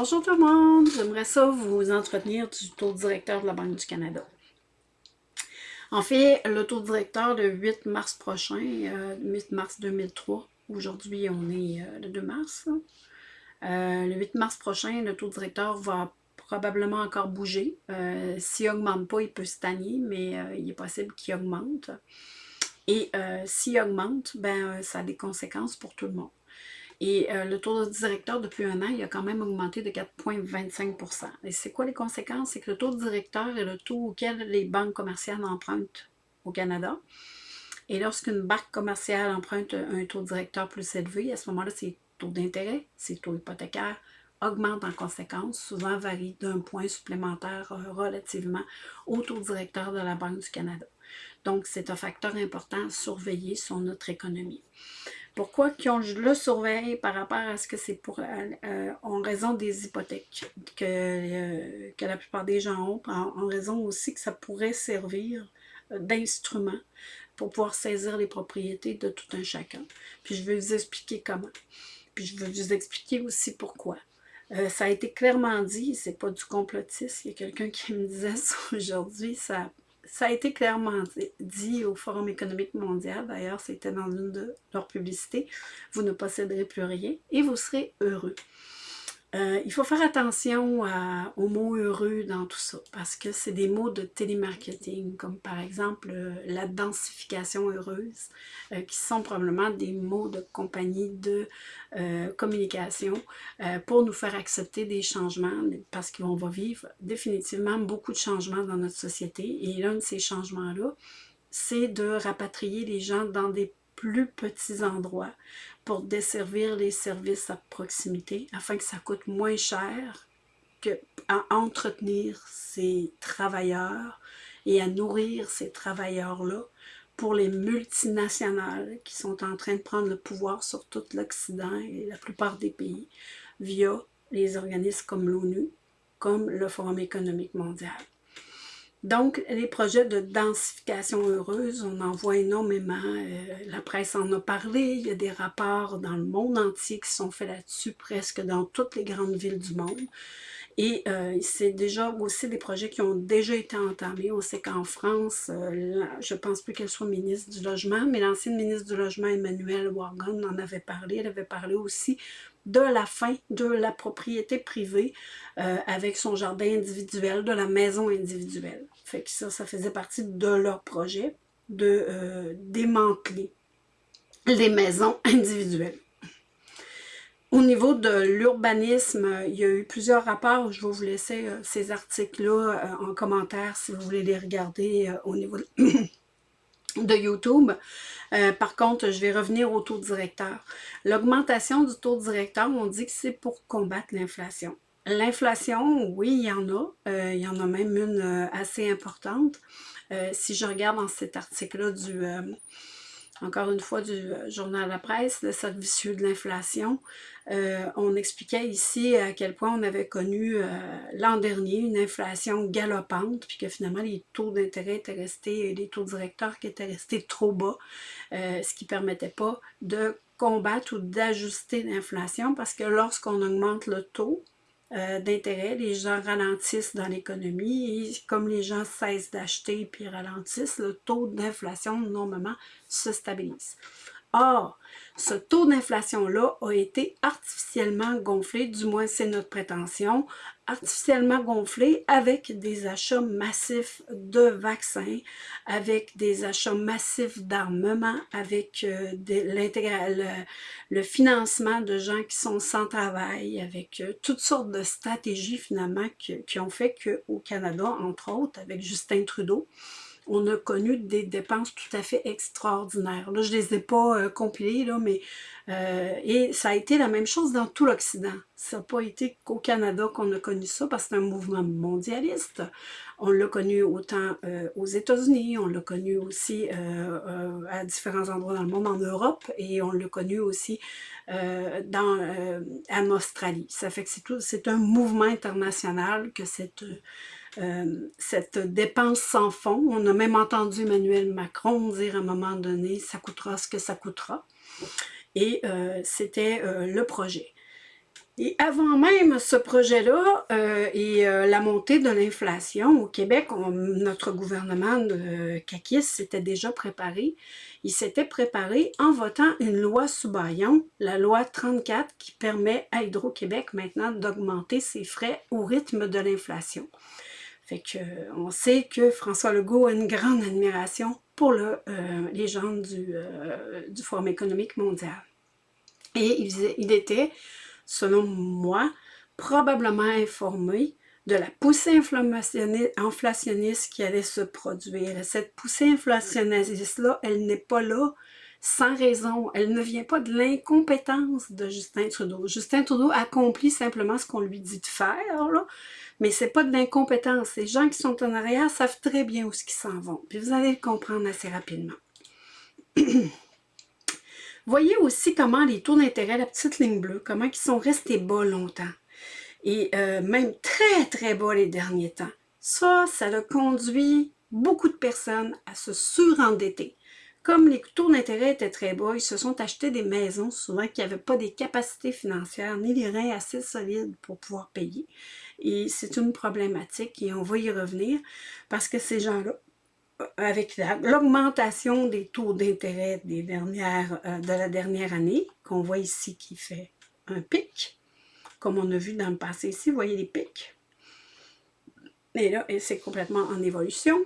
Bonjour tout le monde, j'aimerais ça vous entretenir du taux directeur de la Banque du Canada. En fait, le taux directeur le 8 mars prochain, 8 euh, mars 2003, aujourd'hui on est euh, le 2 mars, euh, le 8 mars prochain, le taux directeur va probablement encore bouger. S'il n'augmente pas, il peut stagner, mais il est possible qu'il augmente. Et s'il augmente, ben, ça a des conséquences pour tout le monde. Et euh, le taux de directeur, depuis un an, il a quand même augmenté de 4,25% Et c'est quoi les conséquences? C'est que le taux de directeur est le taux auquel les banques commerciales empruntent au Canada. Et lorsqu'une banque commerciale emprunte un taux directeur plus élevé, à ce moment-là, ses taux d'intérêt, ses taux hypothécaires augmentent en conséquence, souvent varient d'un point supplémentaire euh, relativement au taux directeur de la Banque du Canada. Donc, c'est un facteur important à surveiller sur notre économie. Pourquoi qu'on le surveille par rapport à ce que c'est pour euh, euh, en raison des hypothèques que, euh, que la plupart des gens ont, en, raison aussi que ça pourrait servir d'instrument pour pouvoir saisir les propriétés de tout un chacun. Puis je vais vous expliquer comment. Puis je vais vous expliquer aussi pourquoi. ça a été clairement dit, c'est pas du complotisme. Il y a quelqu'un qui me disait ça aujourd'hui, ça ça a été clairement dit au Forum économique mondial, d'ailleurs c'était dans une de leurs publicités, vous ne posséderez plus rien et vous serez heureux. Euh, il faut faire attention aux mots heureux dans tout ça, parce que c'est des mots de télémarketing, comme par exemple euh, la densification heureuse, euh, qui sont probablement des mots de compagnie de communication pour nous faire accepter des changements, parce qu'on va vivre définitivement beaucoup de changements dans notre société, et l'un de ces changements-là, c'est de rapatrier les gens dans des plus petits endroits pour desservir les services à proximité afin que ça coûte moins cher que à entretenir ces travailleurs et à nourrir ces travailleurs-là pour les multinationales qui sont en train de prendre le pouvoir sur tout l'Occident et la plupart des pays via les organismes comme l'ONU, comme le Forum économique mondial. Donc, les projets de densification heureuse, on en voit énormément. Euh, la presse en a parlé. Il y a des rapports dans le monde entier qui sont faits là-dessus, presque dans toutes les grandes villes du monde. Et euh, c'est déjà aussi des projets qui ont déjà été entamés. On sait qu'en France, euh, je ne pense plus qu'elle soit ministre du Logement, mais l'ancienne ministre du Logement, Emmanuel Wargon, en avait parlé. Elle avait parlé aussi de la fin de la propriété privée euh, avec son jardin individuel, de la maison individuelle. Fait ça, ça faisait partie de leur projet de démanteler les maisons individuelles. Au niveau de l'urbanisme, il y a eu plusieurs rapports. Je vais vous laisser euh, ces articles-là en commentaire si vous voulez les regarder au niveau de YouTube. Euh, par contre, je vais revenir au taux directeur. L'augmentation du taux directeur, on dit que c'est pour combattre l'inflation. L'inflation, oui, il y en a. Euh, il y en a même une euh, assez importante. si je regarde dans cet article-là du encore une fois, du euh, journal la presse, le cercle de l'inflation. Euh, on expliquait ici à quel point on avait connu euh, l'an dernier une inflation galopante, puis que finalement les taux d'intérêt étaient restés, les taux directeurs qui étaient restés trop bas, ce qui ne permettait pas de combattre ou d'ajuster l'inflation, parce que lorsqu'on augmente le taux, euh, d'intérêt, les gens ralentissent dans l'économie et comme les gens cessent d'acheter puis ralentissent, le taux d'inflation normalement se stabilise. Or, ce taux d'inflation-là a été artificiellement gonflé, du moins c'est notre prétention, artificiellement gonflé avec des achats massifs de vaccins, avec des achats massifs d'armement, avec euh, le, financement de gens qui sont sans travail, avec euh, toutes sortes de stratégies finalement qui ont fait qu'au Canada, entre autres, avec Justin Trudeau, on a connu des dépenses tout à fait extraordinaires. Là, je les ai pas euh, compilées, là, mais euh, et ça a été la même chose dans tout l'Occident. Ça n'a pas été qu'au Canada qu'on a connu ça, parce que c'est un mouvement mondialiste. On l'a connu autant euh, aux États-Unis, on l'a connu aussi à différents endroits dans le monde, en Europe, et on l'a connu aussi en Australie. Ça fait que c'est un mouvement international que cette euh, cette dépense sans fond. On a même entendu Emmanuel Macron dire à un moment donné « ça coûtera ce que ça coûtera ». Et euh, c'était euh, le projet. Et avant même ce projet-là et la montée de l'inflation au Québec, notre gouvernement de Kakis s'était déjà préparé. Il s'était préparé en votant une loi sous baillon, la loi 34, qui permet à Hydro-Québec maintenant d'augmenter ses frais au rythme de l'inflation. Fait que on sait que François Legault a une grande admiration pour euh, les gens du, du Forum économique mondial. Et il, il était selon moi, probablement informé de la poussée inflationniste qui allait se produire. Cette poussée inflationniste-là, elle n'est pas là sans raison. Elle ne vient pas de l'incompétence de Justin Trudeau. Justin Trudeau accomplit simplement ce qu'on lui dit de faire, là, mais c'est pas de l'incompétence. Les gens qui sont en arrière savent très bien où ce qu'ils s'en vont. Puis vous allez le comprendre assez rapidement. Voyez aussi comment les taux d'intérêt, la petite ligne bleue, comment ils sont restés bas longtemps. Et euh, même très, très bas les derniers temps. Ça, ça a conduit beaucoup de personnes à se surendetter. Comme les taux d'intérêt étaient très bas, ils se sont achetés des maisons, souvent qui n'avaient pas des capacités financières ni les reins assez solides pour pouvoir payer. Et c'est une problématique et on va y revenir parce que ces gens-là avec l'augmentation des taux d'intérêt des dernières, euh, de la dernière année, qu'on voit ici qui fait un pic, comme on a vu dans le passé ici, vous voyez les pics. Et là, c'est complètement en évolution.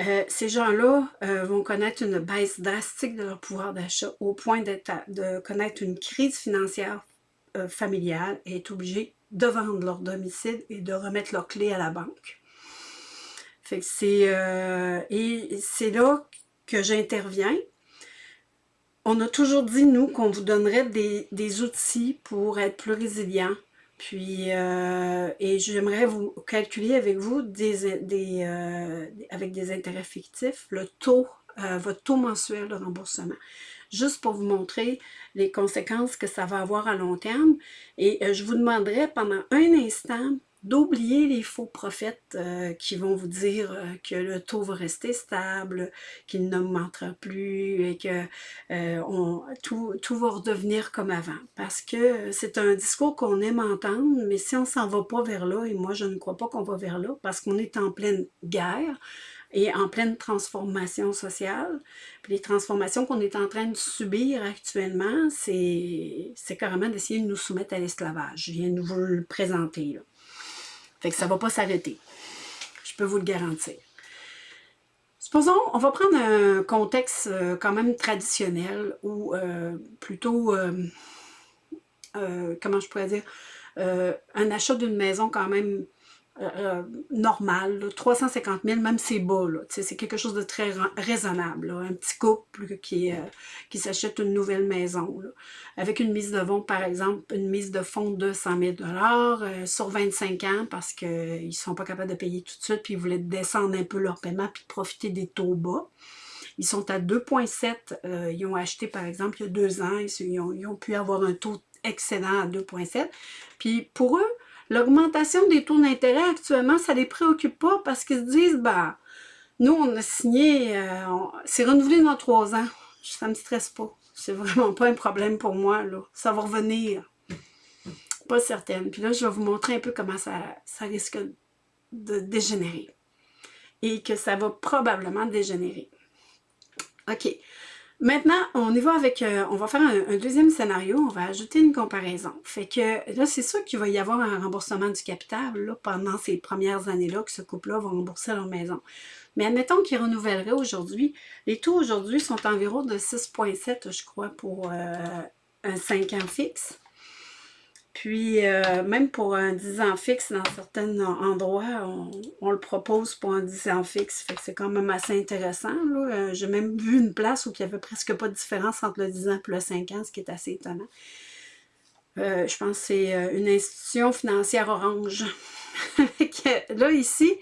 Euh, ces gens-là euh, vont connaître une baisse drastique de leur pouvoir d'achat au point de connaître une crise financière familiale et être obligés de vendre leur domicile et de remettre leurs clés à la banque c'est euh, et c'est là que j'interviens. On a toujours dit, nous, qu'on vous donnerait des, outils pour être plus résilient. Puis, euh, et j'aimerais vous calculer avec vous des, des euh, avec des intérêts fictifs, le taux, votre taux mensuel de remboursement juste pour vous montrer les conséquences que ça va avoir à long terme. Et je vous demanderai pendant un instant d'oublier les faux prophètes euh, qui vont vous dire euh, que le taux va rester stable, qu'il n'augmentera plus et que euh, tout, tout, va redevenir comme avant. Parce que c'est un discours qu'on aime entendre, mais si on s'en va pas vers là, et moi je ne crois pas qu'on va vers là, parce qu'on est en pleine guerre, et en pleine transformation sociale. Les transformations qu'on est en train de subir actuellement, c'est carrément d'essayer de nous soumettre à l'esclavage. Je viens de vous le présenter. Fait que ça ne va pas s'arrêter. Je peux vous le garantir. Supposons, on va prendre un contexte euh, quand même traditionnel ou euh, plutôt, euh, comment je pourrais dire, un achat d'une maison quand même euh, euh, normal, 350 000, même c'est bas, c'est quelque chose de très raisonnable. un petit couple qui, euh, qui s'achète une nouvelle maison, avec une mise de fonds, par exemple, une mise de fonds de 100 000 sur 25 ans parce qu'ils ne sont pas capables de payer tout de suite, puis ils voulaient descendre un peu leur paiement, puis profiter des taux bas. Ils sont à 2,7. ils ont acheté, par exemple, il y a deux ans. Ils ont, ils ont pu avoir un taux excédent à 2,7. Puis pour eux, L'augmentation des taux d'intérêt actuellement, ça ne les préoccupe pas parce qu'ils se disent, bah, nous, on a signé, euh, c'est renouvelé dans trois ans. Ça ne me stresse pas. C'est vraiment pas un problème pour moi, là. Ça va revenir. Pas certaine. Puis là, je vais vous montrer un peu comment ça, ça risque de dégénérer. Et que ça va probablement dégénérer. OK. Maintenant, on y va avec, euh, on va faire un, deuxième scénario, on va ajouter une comparaison. Fait que là, c'est sûr qu'il va y avoir un remboursement du capital là, pendant ces premières années-là que ce couple-là va rembourser leur maison. Mais admettons qu'ils renouvelleraient aujourd'hui. Les taux aujourd'hui sont environ de 6,7, je crois, pour euh, un 5 ans fixe. Puis, euh, même pour un 10 ans fixe, dans certains endroits, on, le propose pour un 10 ans fixe. C'est quand même assez intéressant. Euh, j'ai même vu une place où il n'y avait presque pas de différence entre le 10 ans et le 5 ans, ce qui est assez étonnant. Euh, je pense que c'est une institution financière orange. là, ici,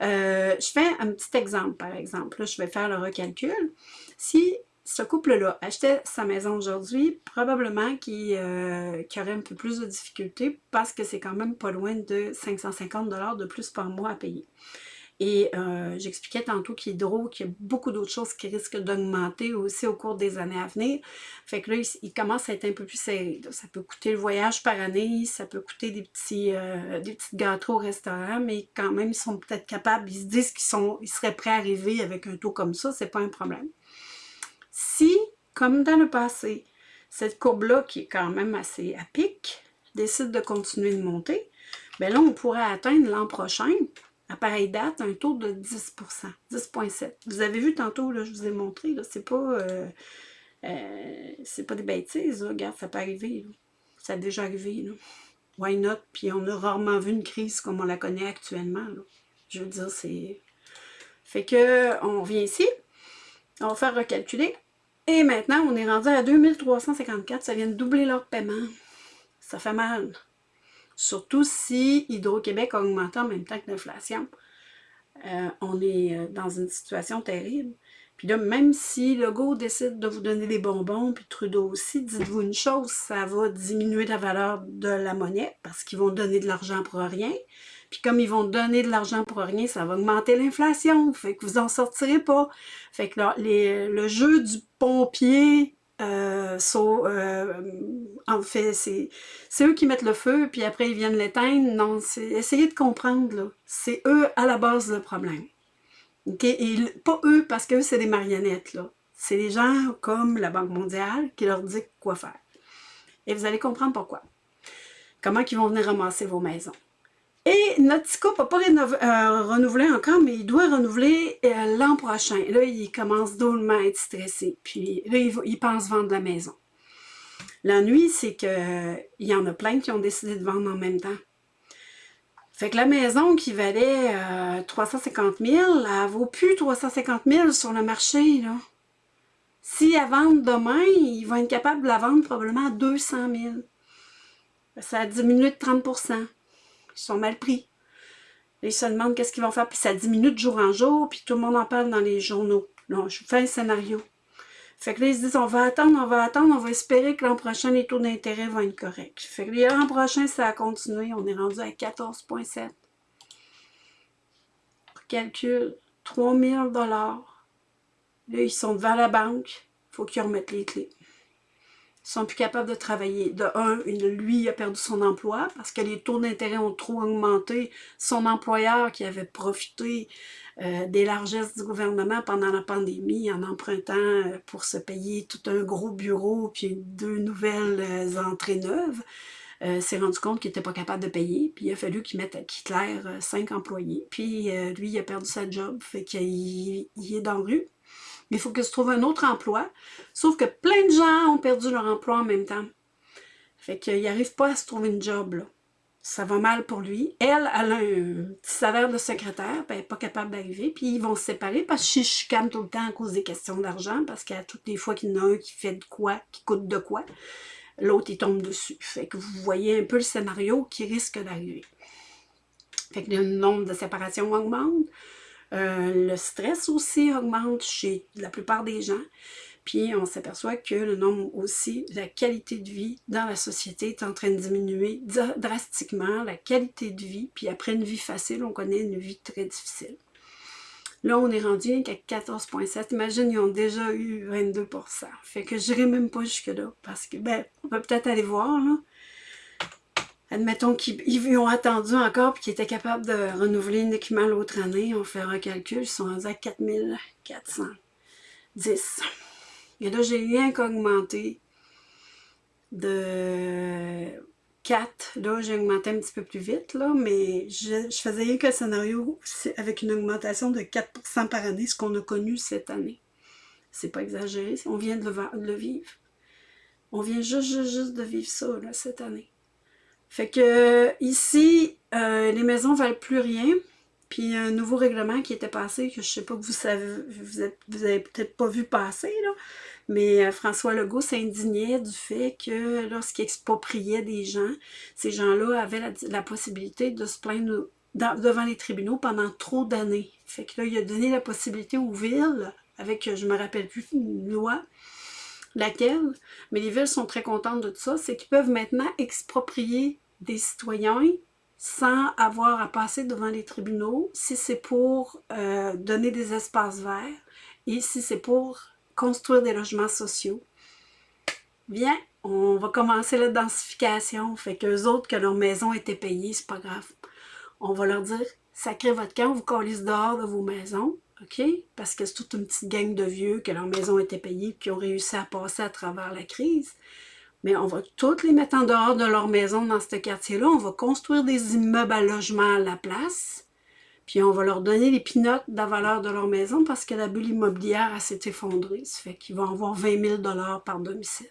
je fais un petit exemple, par exemple. Là, je vais faire le recalcul. Si ce couple-là achetait sa maison aujourd'hui, probablement qu'il euh, aurait un peu plus de difficultés parce que c'est quand même pas loin de 550 de plus par mois à payer. Et euh, j'expliquais tantôt qu'Hydro, qu'il y a beaucoup d'autres choses qui risquent d'augmenter aussi au cours des années à venir. Fait que là, il, commence à être un peu plus serré. Ça peut coûter le voyage par année, ça peut coûter des petits euh, des gâteaux au restaurant, mais quand même, ils sont peut-être capables, ils se disent qu'ils sont, ils seraient prêts à arriver avec un taux comme ça, c'est pas un problème. Si, comme dans le passé, cette courbe-là, qui est quand même assez à pic, décide de continuer de monter, bien là, on pourrait atteindre l'an prochain, à pareille date, un taux de 10% 10,7 Vous avez vu tantôt, là, je vous ai montré, c'est pas, euh, euh, pas des bêtises, regarde, ça peut arriver, ça a déjà arrivé, là. why not, puis on a rarement vu une crise comme on la connaît actuellement, je veux dire, c'est... Fait que, on revient ici, on va faire recalculer, et maintenant, on est rendu à 2354, ça vient de doubler leur paiement. Ça fait mal. Surtout si Hydro-Québec a augmenté en même temps que l'inflation. Euh, on est euh, dans une situation terrible. Puis là, même si Legault décide de vous donner des bonbons, puis Trudeau aussi, dites-vous une chose, ça va diminuer la valeur de la monnaie parce qu'ils vont donner de l'argent pour rien. Puis comme ils vont donner de l'argent pour rien, ça va augmenter l'inflation. Fait que vous en sortirez pas. Fait que là, le jeu du pompier, euh, euh, en fait, c'est eux qui mettent le feu, puis après ils viennent l'éteindre. Non, essayez de comprendre, C'est eux à la base le problème. Et pas eux, parce que c'est des marionnettes. C'est des gens comme la Banque mondiale qui leur dit quoi faire. Et vous allez comprendre pourquoi. Comment ils vont venir ramasser vos maisons. Et notre n'a pas euh, renouvelé encore, mais il doit renouveler euh, l'an prochain. Là, il commence drôlement à être stressé. Puis là, il, pense vendre la maison. L'ennui, c'est qu'il y en a plein qui ont décidé de vendre en même temps. Fait que la maison qui valait 350 000, elle vaut plus 350 000 sur le marché. Là. Si elle vend demain, ils vont être capables de la vendre probablement à 200 000. Ça a diminué de 30 ils sont mal pris. ils se demandent qu'est-ce qu'ils vont faire, puis ça diminue de jour en jour, puis tout le monde en parle dans les journaux. Non, je fais un scénario. Fait que là, ils se disent, on va attendre, on va attendre, on va espérer que l'an prochain, les taux d'intérêt vont être corrects. Fait que l'an prochain, ça a continué, on est rendu à 14,7. Calcul, 3000 dollars. Là, ils sont devant la banque, il faut qu'ils remettent les clés sont plus capables de travailler. De un, lui a perdu son emploi parce que les taux d'intérêt ont trop augmenté. Son employeur qui avait profité euh, des largesses du gouvernement pendant la pandémie en empruntant euh, pour se payer tout un gros bureau puis deux nouvelles euh, entrées neuves, s'est rendu compte qu'il n'était pas capable de payer. Puis il a fallu qu'il mette à Hitler cinq employés. Puis lui, il a perdu sa job, fait qu'il est dans la rue il faut qu'il se trouve un autre emploi. Sauf que plein de gens ont perdu leur emploi en même temps. Fait qu'il n'arrive pas à se trouver une job. Ça va mal pour lui. Elle, elle a un petit salaire de secrétaire, elle n'est pas capable d'arriver. Puis ils vont se séparer parce que je chicane tout le temps à cause des questions d'argent, parce qu'à toutes les fois qu'il y en a un qui fait de quoi, qui coûte de quoi, l'autre, il tombe dessus. Fait que vous voyez un peu le scénario qui risque d'arriver. Fait que le nombre de séparations augmente. Euh, le stress aussi augmente chez la plupart des gens. Puis on s'aperçoit que le nombre aussi, la qualité de vie dans la société est en train de diminuer drastiquement, la qualité de vie. Puis après une vie facile, on connaît une vie très difficile. Là, on est rendu à 14,7. Imagine, ils ont déjà eu 22% Fait que je n'irai même pas jusque-là. Parce que, ben, on va peut-être aller voir, là admettons qu'ils ont attendu encore et qu'ils étaient capables de renouveler uniquement l'autre année, on fait un calcul, ils sont rendus à 4410. Et là, j'ai rien qu'augmenté de 4. Là, j'ai augmenté un petit peu plus vite, là, mais je, faisais rien qu'un scénario avec une augmentation de 4% par année, ce qu'on a connu cette année. C'est pas exagéré, on vient de le, vivre. On vient juste, juste, juste de vivre ça, cette année. Fait que ici, euh, les maisons ne valent plus rien. Puis un nouveau règlement qui était passé, que je sais pas que vous savez, vous, avez peut-être pas vu passer, mais euh, François Legault s'indignait du fait que lorsqu'il expropriait des gens, ces gens-là avaient la, possibilité de se plaindre devant les tribunaux pendant trop d'années. Fait que là, il a donné la possibilité aux villes, avec, je me rappelle plus, une loi, laquelle, mais les villes sont très contentes de tout ça, c'est qu'ils peuvent maintenant exproprier des citoyens sans avoir à passer devant les tribunaux, si c'est pour euh, donner des espaces verts et si c'est pour construire des logements sociaux. Bien, on va commencer la densification. Fait qu'eux autres, que leur maison était payée, c'est pas grave. On va leur dire, sacrez votre camp, vous collez dehors de vos maisons, OK? Parce que c'est toute une petite gang de vieux que leur maison était payée et qui ont réussi à passer à travers la crise. Mais on va toutes les mettre en dehors de leur maison dans ce quartier-là. On va construire des immeubles à logement à la place. Puis on va leur donner les pinottes de la valeur de leur maison parce que la bulle immobilière s'est effondrée. Ça fait qu'ils vont avoir 20 000 par domicile.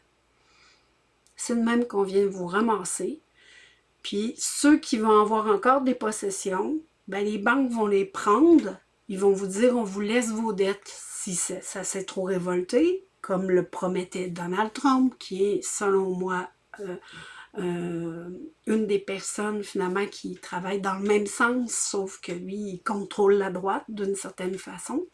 C'est de même qu'on vient vous ramasser. Puis ceux qui vont avoir encore des possessions, ben les banques vont les prendre. Ils vont vous dire, on vous laisse vos dettes si ça s'est trop révolté comme le promettait Donald Trump, qui est, selon moi, euh, euh, une des personnes finalement qui travaille dans le même sens, sauf que lui, il contrôle la droite d'une certaine façon.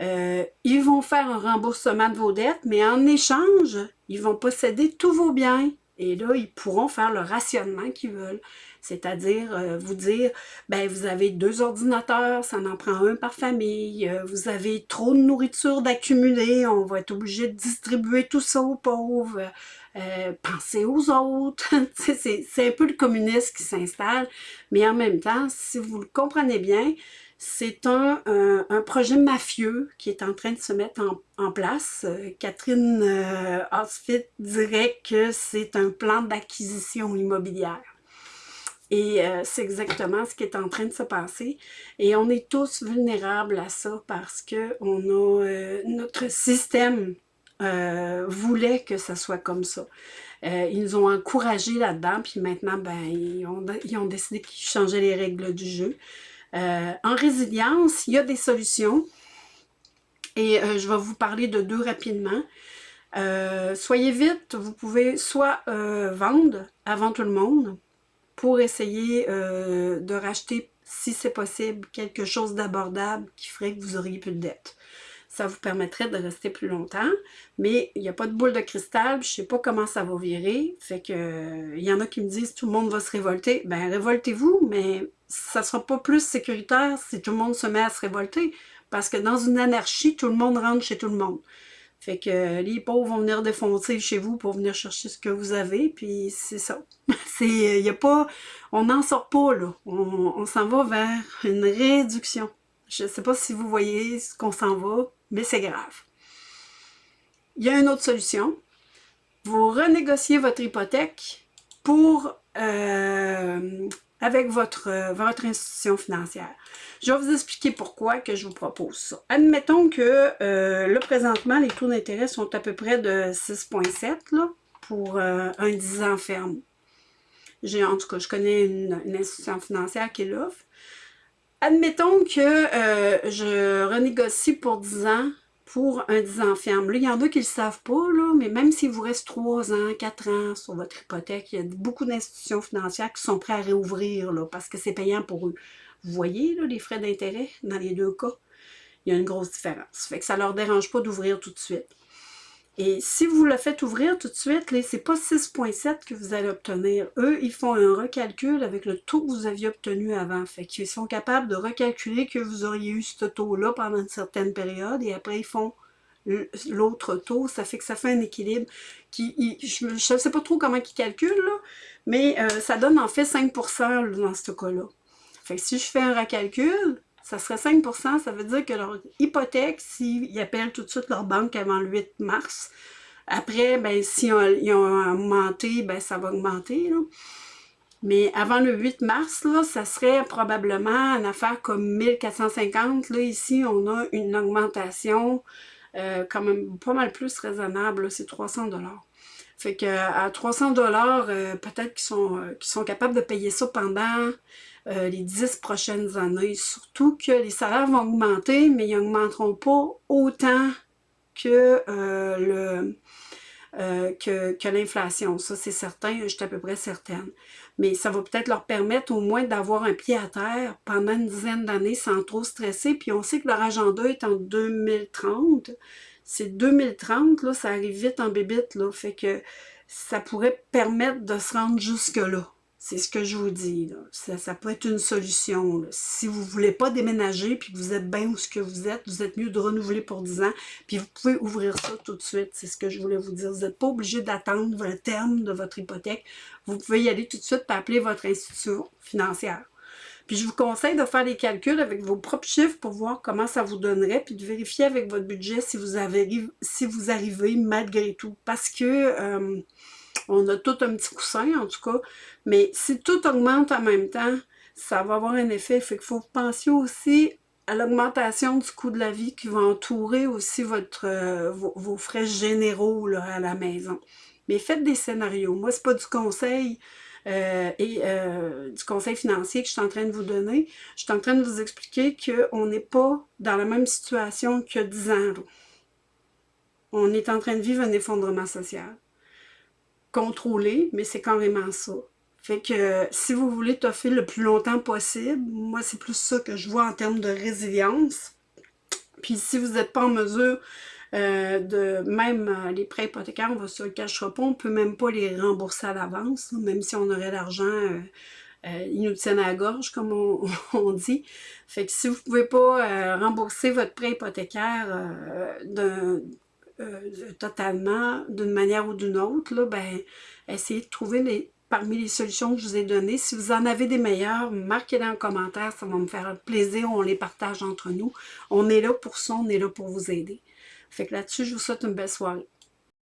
Euh, ils vont faire un remboursement de vos dettes, mais en échange, ils vont posséder tous vos biens. Et là, ils pourront faire le rationnement qu'ils veulent. C'est-à-dire euh, vous dire, ben vous avez deux ordinateurs, ça en prend un par famille, euh, vous avez trop de nourriture d'accumuler, on va être obligé de distribuer tout ça aux pauvres, euh, pensez aux autres. c'est un peu le communisme qui s'installe, mais en même temps, si vous le comprenez bien, c'est un, un, projet mafieux qui est en train de se mettre en, place. Catherine euh, dirait que c'est un plan d'acquisition immobilière. Et euh, c'est exactement ce qui est en train de se passer. Et on est tous vulnérables à ça parce que on a, euh, notre système euh, voulait que ça soit comme ça. ils nous ont encouragés là-dedans, puis maintenant, ben, ils ont, ils ont décidé qu'ils changeaient les règles du jeu. en résilience, il y a des solutions. Et je vais vous parler de deux rapidement. soyez vite, vous pouvez soit vendre avant tout le monde, pour essayer euh, de racheter, si c'est possible, quelque chose d'abordable qui ferait que vous auriez plus de dettes. Ça vous permettrait de rester plus longtemps, mais il n'y a pas de boule de cristal, je ne sais pas comment ça va virer. Fait que il y en a qui me disent tout le monde va se révolter. Ben révoltez-vous, mais ça ne sera pas plus sécuritaire si tout le monde se met à se révolter. Parce que dans une anarchie, tout le monde rentre chez tout le monde. Fait que les pauvres vont venir défoncer chez vous pour venir chercher ce que vous avez, puis c'est ça. Pas, on n'en sort pas, là. On, s'en va vers une réduction. Je ne sais pas si vous voyez ce qu'on s'en va, mais c'est grave. Il y a une autre solution. Vous renégociez votre hypothèque euh, avec votre, euh, votre institution financière. Je vais vous expliquer pourquoi que je vous propose ça. Admettons que euh, là, présentement, les taux d'intérêt sont à peu près de 6,7 pour euh, un 10 ans ferme. En tout cas, je connais une, institution financière qui l'offre. Admettons que je renégocie pour 10 ans pour un 10 ans ferme. Là, il y en a qui ne le savent pas, là, mais même s'il vous reste 3 ans, 4 ans sur votre hypothèque, il y a beaucoup d'institutions financières qui sont prêtes à réouvrir là, parce que c'est payant pour eux. Vous voyez là, les frais d'intérêt dans les deux cas? Il y a une grosse différence. Fait que ça ne leur dérange pas d'ouvrir tout de suite. Et si vous le faites ouvrir tout de suite, ce n'est pas 6,7 que vous allez obtenir. Eux, ils font un recalcul avec le taux que vous aviez obtenu avant. Fait qu'ils sont capables de recalculer que vous auriez eu ce taux-là pendant une certaine période et après ils font l'autre taux. Ça fait que ça fait un équilibre. Qui, je ne sais pas trop comment ils calculent, mais euh, ça donne en fait 5% dans ce cas-là. Fait que si je fais un recalcul, ça serait 5% ça veut dire que leur hypothèque, s'ils appellent tout de suite leur banque avant le 8 mars, après, ben, si ils ont augmenté, ben, ça va augmenter. Mais avant le 8 mars, là, ça serait probablement une affaire comme 1450. Là, ici, on a une augmentation euh, quand même pas mal plus raisonnable. C'est 300 Fait que à 300 dollars, euh, peut-être qu'ils sont, euh, sont capables de payer ça pendant euh, les dix prochaines années. Surtout que les salaires vont augmenter, mais ils n'augmenteront pas autant que euh, euh, que, que l'inflation. Ça, c'est certain, je suis à peu près certaine. Mais ça va peut-être leur permettre au moins d'avoir un pied à terre pendant une dizaine d'années sans trop stresser. Puis on sait que leur agenda est en 2030. C'est 2030, là, ça arrive vite en bébite, là. Fait que ça pourrait permettre de se rendre jusque-là C'est ce que je vous dis. Ça, peut être une solution. Si vous ne voulez pas déménager puis que vous êtes bien où ce que vous êtes, vous êtes mieux de renouveler pour 10 ans. Puis vous pouvez ouvrir ça tout de suite. C'est ce que je voulais vous dire. Vous n'êtes pas obligé d'attendre le terme de votre hypothèque. Vous pouvez y aller tout de suite et appeler votre institution financière. Puis je vous conseille de faire des calculs avec vos propres chiffres pour voir comment ça vous donnerait, puis de vérifier avec votre budget si vous, avez, si vous arrivez malgré tout. Parce que euh, on a tout un petit coussin, en tout cas. Mais si tout augmente en même temps, ça va avoir un effet. Fait qu'il faut penser aussi à l'augmentation du coût de la vie qui va entourer aussi euh, vos, frais généraux à la maison. Mais faites des scénarios. Moi, c'est pas du conseil euh, et euh, du conseil financier que je suis en train de vous donner. Je suis en train de vous expliquer qu'on n'est pas dans la même situation que 10 ans. On est en train de vivre un effondrement social contrôler, mais c'est carrément ça. Fait que si vous voulez toffer le plus longtemps possible, moi c'est plus ça que je vois en termes de résilience. Puis si vous n'êtes pas en mesure euh, de même euh, les prêts hypothécaires, on va se le cachera pas, on peut même pas les rembourser à l'avance, même si on aurait l'argent, euh, ils nous tiennent à la gorge, comme on, dit. Fait que si vous pouvez pas rembourser votre prêt hypothécaire euh, totalement d'une manière ou d'une autre, là, ben, essayez de trouver parmi les solutions que je vous ai données. Si vous en avez des meilleures, marquez-les en commentaire, ça va me faire plaisir, on les partage entre nous. On est là pour ça, on est là pour vous aider. Fait que là-dessus, je vous souhaite une belle soirée.